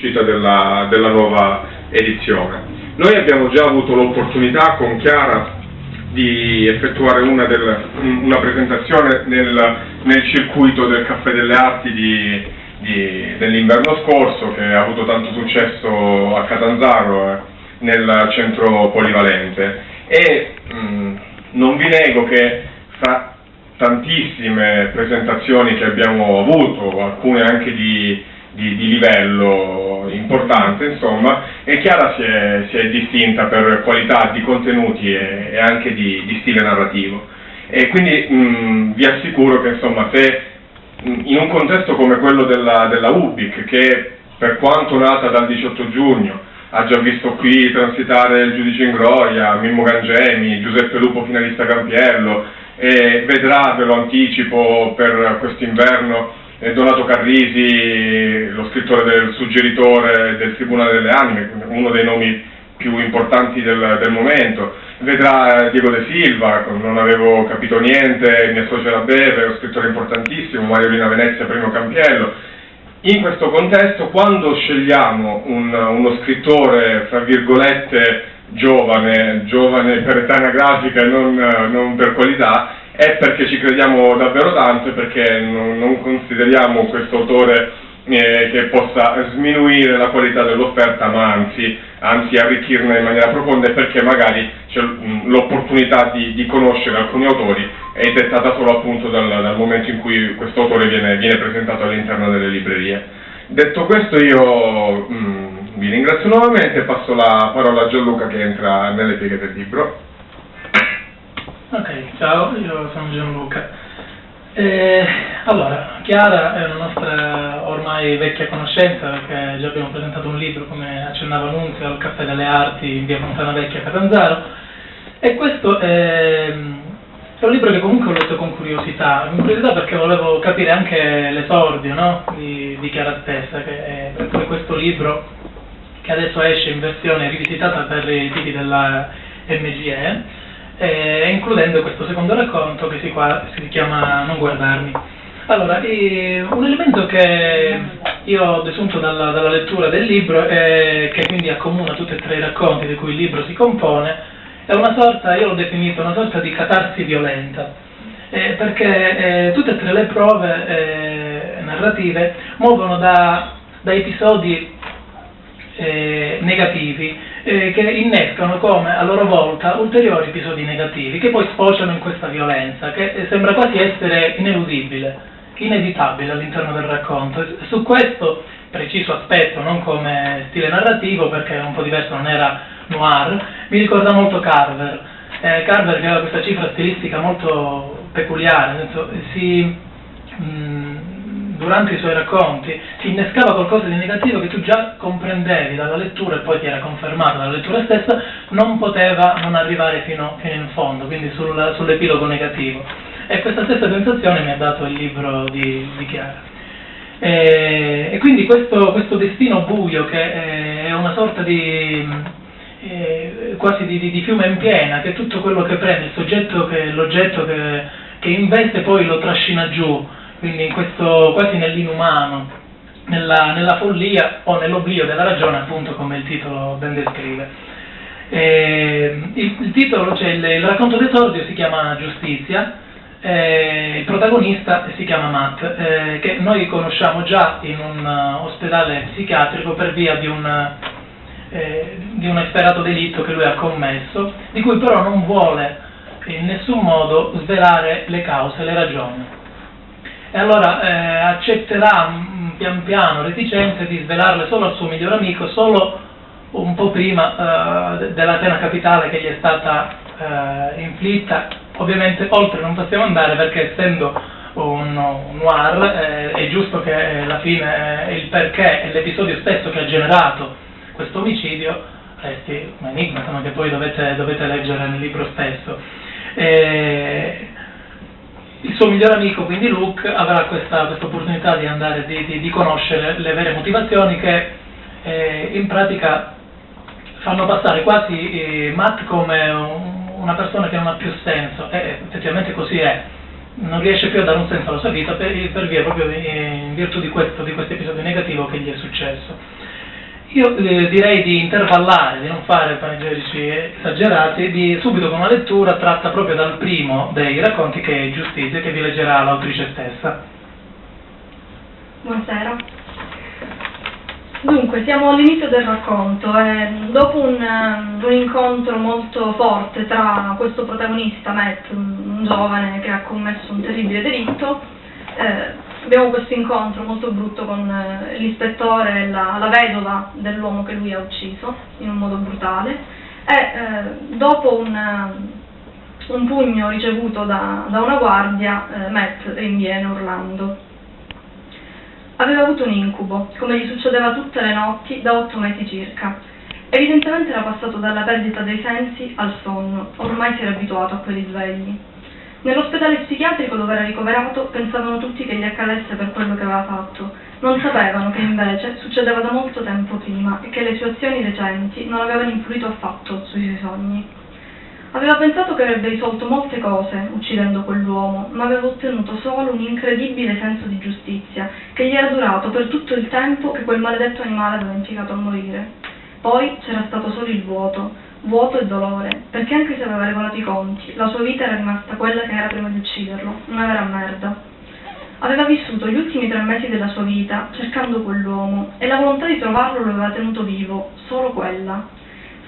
uscita della, della nuova edizione. Noi abbiamo già avuto l'opportunità con Chiara di effettuare una, del, una presentazione nel, nel, circuito del Caffè delle Arti dell'inverno scorso che ha avuto tanto successo a Catanzaro eh, nel centro polivalente e mh, non vi nego che fra tantissime presentazioni che abbiamo avuto, alcune anche di, di, di livello importante, insomma, e Chiara si è, si è, distinta per qualità di contenuti e, e anche di, di, stile narrativo. E quindi mh, vi assicuro che insomma, se in un contesto come quello della, della UBIC, che per quanto nata dal 18 giugno, ha già visto qui transitare il giudice Ingroia, Mimmo Gangemi, Giuseppe Lupo finalista Campiello, e vedrà, ve lo anticipo, per quest'inverno Donato Carrisi, lo scrittore del suggeritore del Tribunale delle Anime, uno dei nomi più importanti del, del momento, vedrà Diego De Silva, non avevo capito niente, mi associo a Beve, un scrittore importantissimo, Mariolina Venezia, Primo Campiello. In questo contesto, quando scegliamo un, uno scrittore, fra virgolette, giovane, giovane per età anagrafica e non, non per qualità, è perché ci crediamo davvero tanto e perché non, non consideriamo questo autore eh, che possa sminuire la qualità dell'offerta, ma anzi, anzi, arricchirne in maniera profonda e perché magari l'opportunità di, di, conoscere alcuni autori è dettata solo appunto dal, dal momento in cui questo autore viene, viene presentato all'interno delle librerie. Detto questo io mh, vi ringrazio nuovamente e passo la parola a Gianluca che entra nelle pieghe del libro. Ok, ciao, io sono Gianluca. Eh, allora, Chiara è una nostra ormai vecchia conoscenza perché già abbiamo presentato un libro, come accennava Nunzio, al Caffè delle Arti in via Fontana Vecchia a Catanzaro e questo è, è, un libro che comunque ho letto con curiosità, con curiosità perché volevo capire anche l'esordio no? di, di, Chiara stessa, che è poi questo libro che adesso esce in versione rivisitata per i tipi della MGE eh, includendo questo secondo racconto che si, qua, si chiama Non guardarmi. Allora, eh, un elemento che io ho desunto dalla, dalla lettura del libro e che quindi accomuna tutti e tre i racconti di cui il libro si compone è una sorta, io l'ho definito, una sorta di catarsi violenta, eh, perché eh, tutte e tre le prove eh, narrative muovono da, da episodi eh, negativi eh, che innescano come a loro volta ulteriori episodi negativi che poi sfociano in questa violenza che sembra quasi essere ineludibile, inevitabile all'interno del racconto. Su questo preciso aspetto, non come stile narrativo perché è un po' diverso, non era noir, mi ricorda molto Carver. Eh, Carver aveva questa cifra stilistica molto peculiare, senso, si, mh, mm, durante i suoi racconti si innescava qualcosa di negativo che tu già comprendevi dalla lettura e poi ti era confermato dalla lettura stessa, non poteva non arrivare fino, fino in fondo, quindi sul, sull'epilogo negativo. E questa stessa sensazione mi ha dato il libro di, di Chiara. E, e, quindi questo, questo, destino buio che è una sorta di eh, quasi di, di, di, fiume in piena, che tutto quello che prende, il soggetto che l'oggetto che, che investe poi lo trascina giù, quindi in questo, quasi nell'inumano, nella, nella, follia o nell'oblio della ragione, appunto come il titolo ben descrive. Eh, il, il, titolo, cioè il, il racconto d'esordio si chiama Giustizia, eh, il protagonista si chiama Matt, eh, che noi conosciamo già in un uh, ospedale psichiatrico per via di un, eh, di un efferato delitto che lui ha commesso, di cui però non vuole in nessun modo svelare le cause, le ragioni e allora eh, accetterà mm, pian piano reticente di svelarle solo al suo migliore amico, solo un po' prima eh, della pena capitale che gli è stata eh, inflitta. Ovviamente oltre non possiamo andare perché essendo un, un noir eh, è giusto che la fine, eh, il perché e l'episodio stesso che ha generato questo omicidio resti un enigma, insomma, che poi dovete, dovete leggere nel libro stesso. E, il suo migliore amico, quindi Luke, avrà questa, questa opportunità di andare, di, di, di, conoscere le vere motivazioni che eh, in pratica fanno passare quasi eh, Matt come un, una persona che non ha più senso, e effettivamente così è, non riesce più a dare un senso alla sua vita per, per via proprio in virtù di questo, di questo episodio negativo che gli è successo. Io eh, direi di intervallare, di non fare panegirici esagerati, di subito con una lettura tratta proprio dal primo dei racconti che è Giustizia, che vi leggerà l'autrice stessa. Buonasera. Dunque, siamo all'inizio del racconto e dopo un, un, incontro molto forte tra questo protagonista, Matt, un giovane che ha commesso un terribile delitto, eh, abbiamo questo incontro molto brutto con eh, l'ispettore la, la, vedova dell'uomo che lui ha ucciso in un modo brutale e eh, dopo un, eh, un, pugno ricevuto da, da una guardia eh, Matt rinviene urlando. Aveva avuto un incubo, come gli succedeva tutte le notti da otto mesi circa. Evidentemente era passato dalla perdita dei sensi al sonno, ormai si era abituato a quelli svegli. Nell'ospedale psichiatrico dove era ricoverato pensavano tutti che gli accadesse per quello che aveva fatto. Non sapevano che invece succedeva da molto tempo prima e che le sue azioni recenti non avevano influito affatto sui suoi sogni. Aveva pensato che avrebbe risolto molte cose uccidendo quell'uomo, ma aveva ottenuto solo un incredibile senso di giustizia che gli era durato per tutto il tempo che quel maledetto animale aveva impiegato a morire. Poi c'era stato solo il vuoto, vuoto e dolore, perché anche se aveva regolato i conti, la sua vita era rimasta quella che era prima di ucciderlo, una vera merda. Aveva vissuto gli ultimi tre mesi della sua vita cercando quell'uomo e la volontà di trovarlo lo aveva tenuto vivo, solo quella.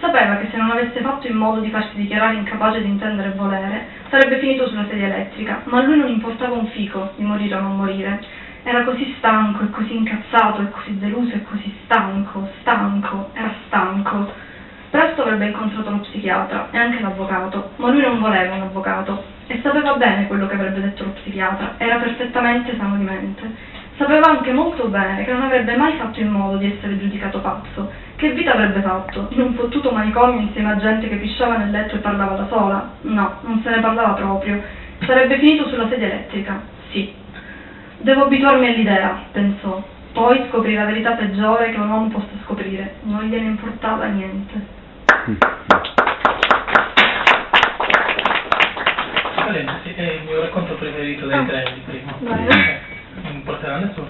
Sapeva che se non avesse fatto in modo di farsi dichiarare incapace di intendere e volere, sarebbe finito sulla sedia elettrica, ma a lui non importava un fico di morire o non morire. Era così stanco e così incazzato e così deluso e così stanco, stanco, era stanco Presto avrebbe incontrato lo psichiatra e anche l'avvocato, ma lui non voleva un avvocato e sapeva bene quello che avrebbe detto lo psichiatra, era perfettamente sano di mente. Sapeva anche molto bene che non avrebbe mai fatto in modo di essere giudicato pazzo. Che vita avrebbe fatto? In un fottuto manicomio insieme a gente che pisciava nel letto e parlava da sola? No, non se ne parlava proprio. Sarebbe finito sulla sedia elettrica? Sì. Devo abituarmi all'idea, pensò. Poi scoprì la verità peggiore che un uomo possa scoprire. Non gliene importava niente. Parentesi, è il mio racconto preferito dei ah. tre di prima. Non porterà nessuno.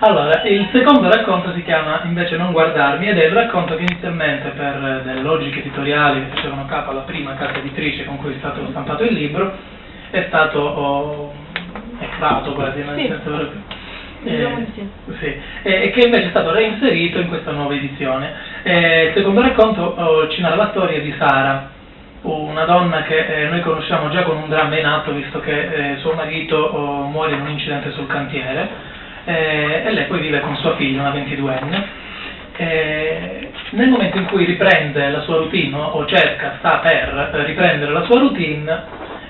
Allora, il secondo racconto si chiama invece Non guardarmi ed è il racconto che inizialmente per delle logiche editoriali che facevano capo alla prima casa editrice con cui è stato stampato il libro è stato oh, ecrato quasi, nel sì. senso eh, sì, e che invece è stato reinserito in questa nuova edizione. Eh, il secondo racconto oh, ci narra la storia di Sara, una donna che eh, noi conosciamo già con un dramma in atto, visto che eh, suo marito oh, muore in un incidente sul cantiere eh, e lei poi vive con sua figlia, una 22enne. Eh, nel momento in cui riprende la sua routine o cerca, sta per riprendere la sua routine,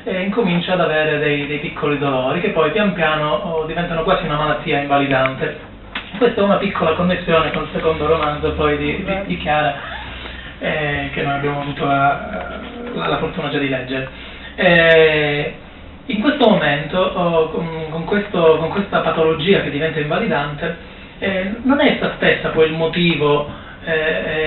e incomincia ad avere dei, dei, piccoli dolori che poi pian piano oh, diventano quasi una malattia invalidante. Questa è una piccola connessione con il secondo romanzo poi di, di, di Chiara eh, che noi abbiamo avuto la, la, la fortuna già di leggere. Eh, in questo momento, oh, con, con, questo, con, questa patologia che diventa invalidante, eh, non è essa stessa poi il motivo eh,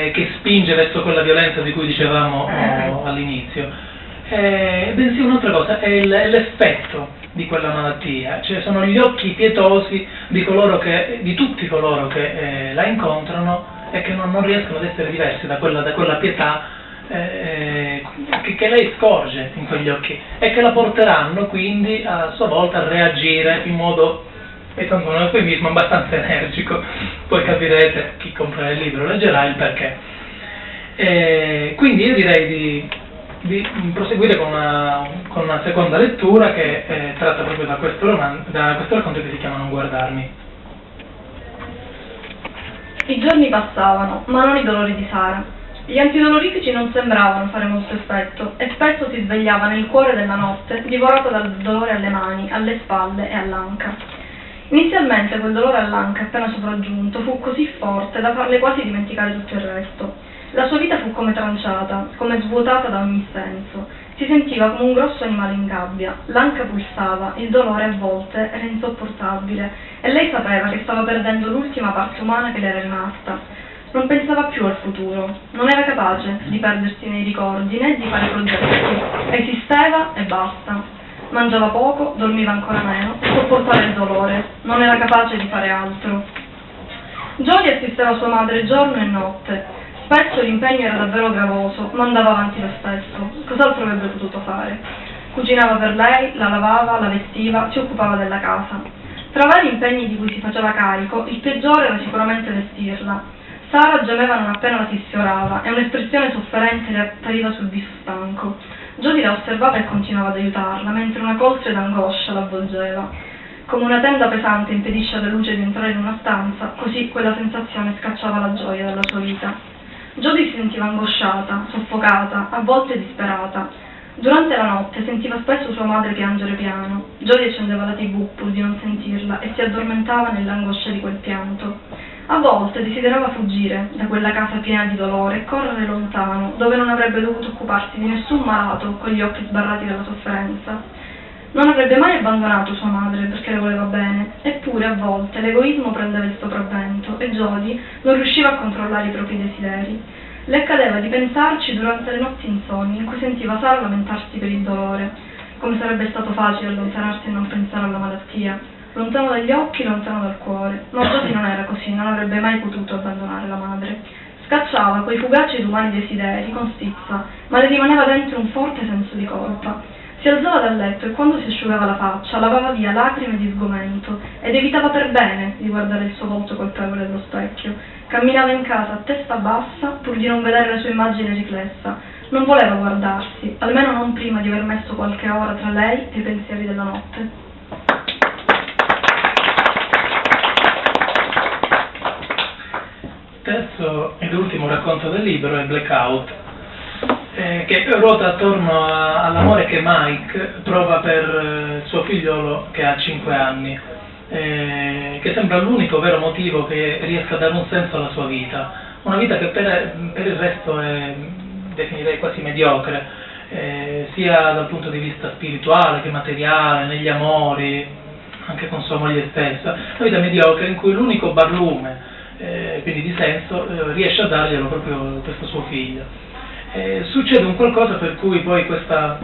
eh, che spinge verso quella violenza di cui dicevamo oh, all'inizio eh, bensì un'altra cosa, è l'effetto di quella malattia, cioè sono gli occhi pietosi di, che, di tutti coloro che eh, la incontrano e che non, non, riescono ad essere diversi da quella, da quella pietà eh, che, che, lei scorge in quegli occhi e che la porteranno quindi a sua volta a reagire in modo, e tanto un eufemismo, abbastanza energico, poi capirete, chi compra il libro leggerà il perché. Eh, quindi io direi di di proseguire con una, con una seconda lettura che eh, tratta proprio da questo, roman- da questo racconto che si chiama Non guardarmi. I giorni passavano, ma non i dolori di Sara. Gli antidolorifici non sembravano fare molto effetto e spesso si svegliava nel cuore della notte, divorata dal dolore alle mani, alle spalle e all'anca. Inizialmente quel dolore all'anca appena sopraggiunto fu così forte da farle quasi dimenticare tutto il resto. La sua vita fu come tranciata, come svuotata da ogni senso. Si sentiva come un grosso animale in gabbia, l'anca pulsava, il dolore a volte era insopportabile e lei sapeva che stava perdendo l'ultima parte umana che le era rimasta. Non pensava più al futuro, non era capace di perdersi nei ricordi né di fare progetti. Esisteva e basta. Mangiava poco, dormiva ancora meno sopportava il dolore, non era capace di fare altro. Jodie assisteva sua madre giorno e notte. Spesso l'impegno era davvero gravoso, ma andava avanti lo stesso. Cos'altro avrebbe potuto fare? Cucinava per lei, la lavava, la vestiva, si occupava della casa. Tra vari impegni di cui si faceva carico, il peggiore era sicuramente vestirla. Sara gemeva non appena la si sfiorava e un'espressione sofferente le appariva sul viso stanco. Jodie la osservava e continuava ad aiutarla, mentre una coltre d'angoscia l'avvolgeva. Come una tenda pesante impedisce alla luce di entrare in una stanza, così quella sensazione scacciava la gioia dalla sua vita. Jodie si sentiva angosciata, soffocata, a volte disperata. Durante la notte sentiva spesso sua madre piangere piano. Jodie accendeva la tv pur di non sentirla e si addormentava nell'angoscia di quel pianto. A volte desiderava fuggire da quella casa piena di dolore e correre lontano, dove non avrebbe dovuto occuparsi di nessun malato con gli occhi sbarrati dalla sofferenza. Non avrebbe mai abbandonato sua madre perché le voleva bene, eppure a volte l'egoismo prendeva il sopravvento e Jodie non riusciva a controllare i propri desideri. Le accadeva di pensarci durante le notti insonni in cui sentiva Sara lamentarsi per il dolore, come sarebbe stato facile allontanarsi e non pensare alla malattia, lontano dagli occhi, lontano dal cuore. Ma Jodie non era così, non avrebbe mai potuto abbandonare la madre. Scacciava quei fugaci ed umani desideri con stizza, ma le rimaneva dentro un forte senso di colpa. Si alzava dal letto e quando si asciugava la faccia lavava via lacrime di sgomento ed evitava per bene di guardare il suo volto colpevole allo specchio. Camminava in casa a testa bassa pur di non vedere la sua immagine riflessa. Non voleva guardarsi, almeno non prima di aver messo qualche ora tra lei e i pensieri della notte. terzo ed ultimo racconto del libro è Blackout, eh, che ruota attorno a, all'amore che Mike prova per eh, suo figliolo che ha 5 anni, eh, che sembra l'unico vero motivo che riesca a dare un senso alla sua vita, una vita che per, per il resto è, definirei quasi mediocre, eh, sia dal punto di vista spirituale che materiale, negli amori, anche con sua moglie stessa, una vita mediocre in cui l'unico barlume, eh, quindi di senso, eh, riesce a darglielo proprio questo suo figlio eh, succede un qualcosa per cui poi questa,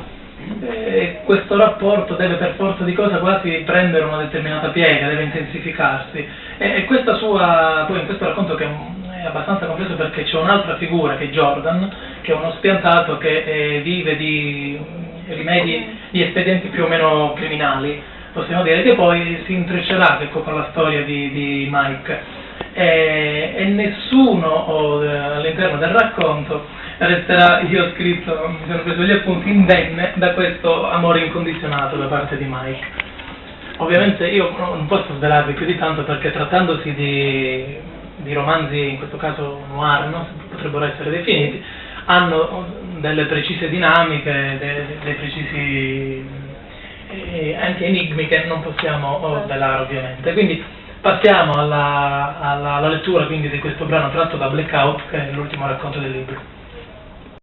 eh, questo rapporto deve per forza di cosa quasi prendere una determinata piega, deve intensificarsi. E, e questa sua, poi in questo racconto che è abbastanza complesso perché c'è un'altra figura che è Jordan, che è uno spiantato che eh, vive di rimedi, di espedienti più o meno criminali, possiamo dire, che poi si intreccerà ecco, con la storia di, di Mike. E, e nessuno oh, all'interno del racconto resterà, io ho scritto, mi sono preso gli appunti, indenne da questo amore incondizionato da parte di Mike. Ovviamente io non posso svelarvi più di tanto perché trattandosi di, di romanzi, in questo caso noir, no? potrebbero essere definiti, hanno delle precise dinamiche, dei, dei precisi eh, anche enigmi che non possiamo svelare ovviamente. Quindi passiamo alla, alla, alla lettura di questo brano tratto da Blackout, che è l'ultimo racconto del libro.